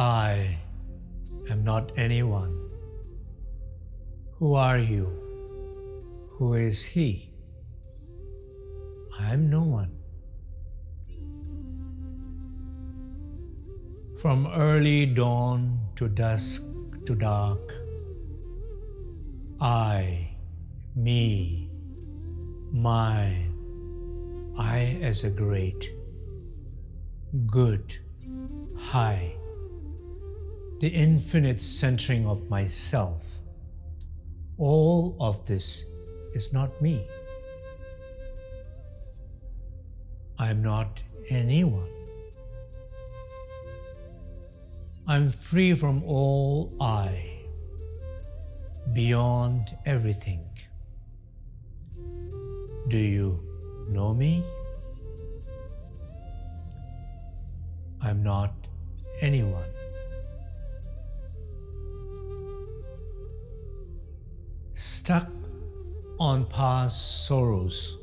I am not anyone. Who are you? Who is he? I am no one. From early dawn to dusk to dark, I, me, mine, I as a great, good, high, the infinite centering of myself, all of this is not me. I am not anyone. I'm free from all I, beyond everything. Do you know me? I'm not anyone. Stuck on past sorrows,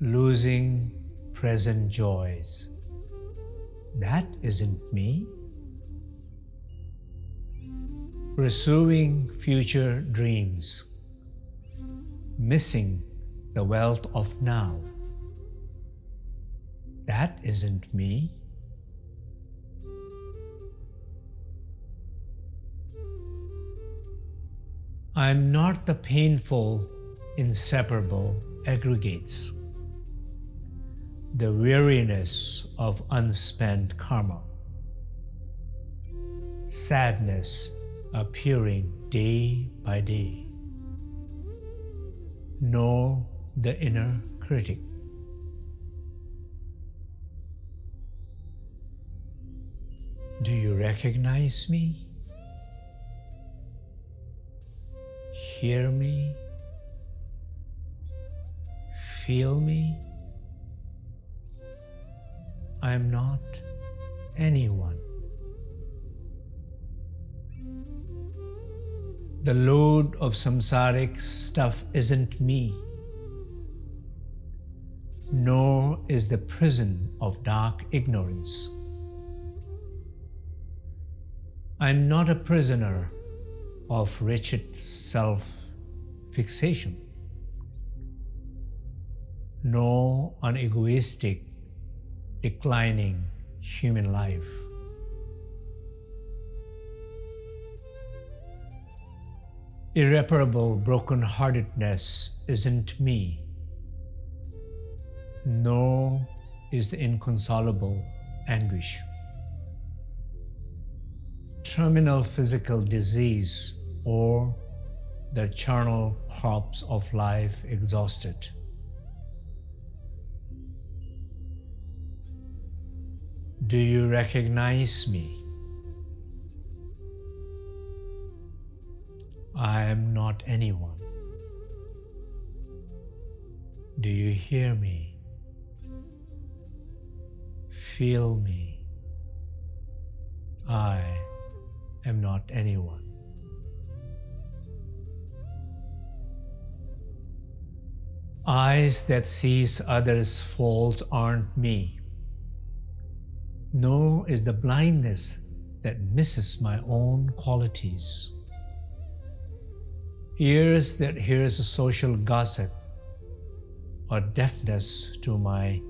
losing present joys. That isn't me. Pursuing future dreams, missing the wealth of now. That isn't me. I am not the painful, inseparable aggregates, the weariness of unspent karma, sadness appearing day by day, nor the inner critic. Do you recognize me? Hear me? Feel me? I am not anyone. The load of samsaric stuff isn't me nor is the prison of dark ignorance. I am not a prisoner of wretched self-fixation, nor an egoistic, declining human life. Irreparable brokenheartedness isn't me nor is the inconsolable anguish. Terminal physical disease or the charnel crops of life exhausted. Do you recognize me? I am not anyone. Do you hear me? Feel me. I am not anyone. Eyes that sees others' faults aren't me, nor is the blindness that misses my own qualities. Ears that hears social gossip, or deafness to my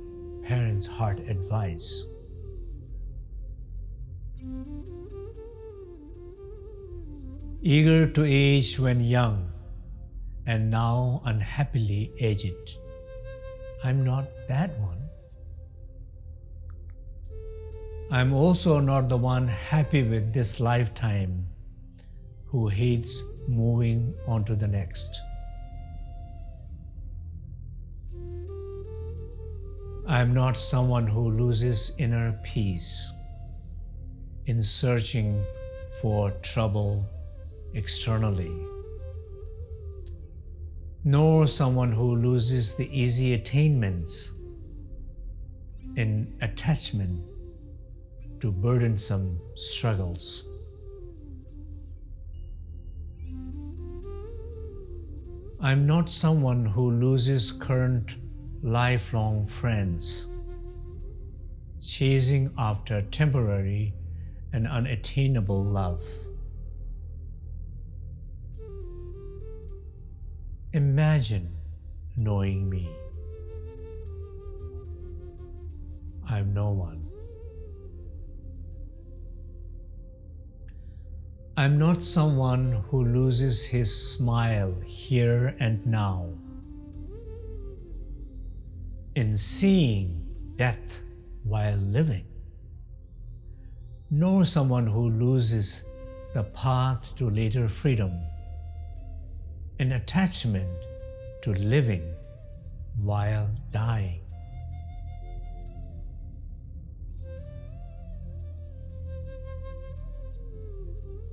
parents' heart advice. Eager to age when young, and now unhappily aged. I'm not that one. I'm also not the one happy with this lifetime who hates moving on to the next. I am not someone who loses inner peace in searching for trouble externally, nor someone who loses the easy attainments in attachment to burdensome struggles. I'm not someone who loses current lifelong friends, chasing after temporary and unattainable love. Imagine knowing me. I'm no one. I'm not someone who loses his smile here and now. In seeing death while living, nor someone who loses the path to later freedom in attachment to living while dying.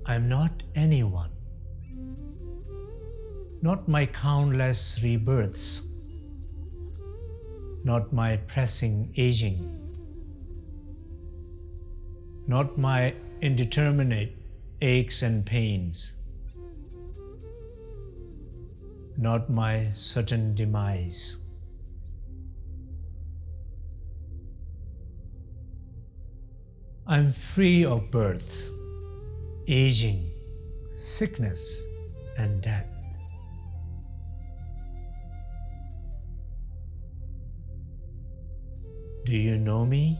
I am not anyone, not my countless rebirths, not my pressing aging, not my indeterminate aches and pains, not my certain demise. I'm free of birth aging, sickness, and death. Do you know me?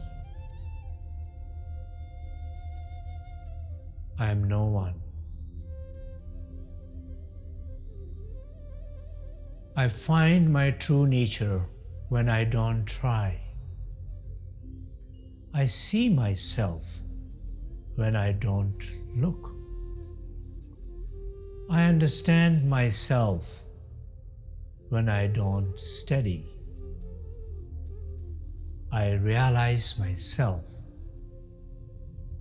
I am no one. I find my true nature when I don't try. I see myself when I don't look. I understand myself when I don't study. I realize myself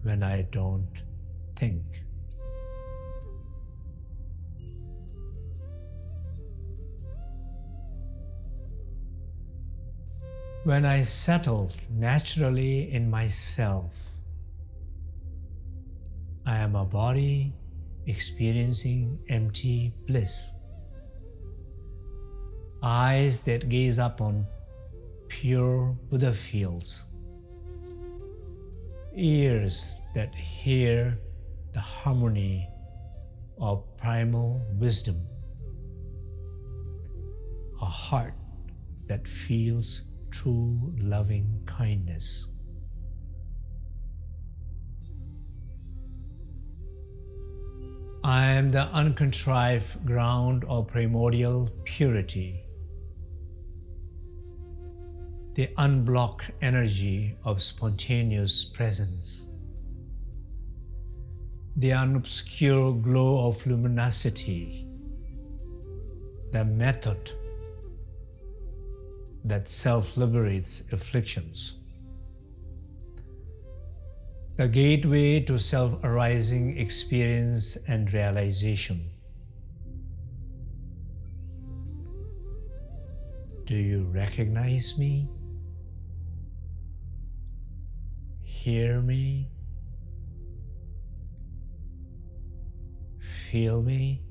when I don't think. When I settle naturally in myself, I am a body experiencing empty bliss. Eyes that gaze upon pure Buddha fields. Ears that hear the harmony of primal wisdom. A heart that feels true loving kindness. I am the uncontrived ground of primordial purity, the unblocked energy of spontaneous presence, the unobscure glow of luminosity, the method that self-liberates afflictions the gateway to self-arising experience and realization. Do you recognize me? Hear me? Feel me?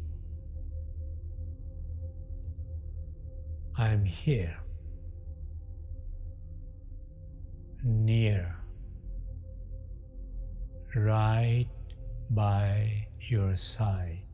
I'm here, near right by your side.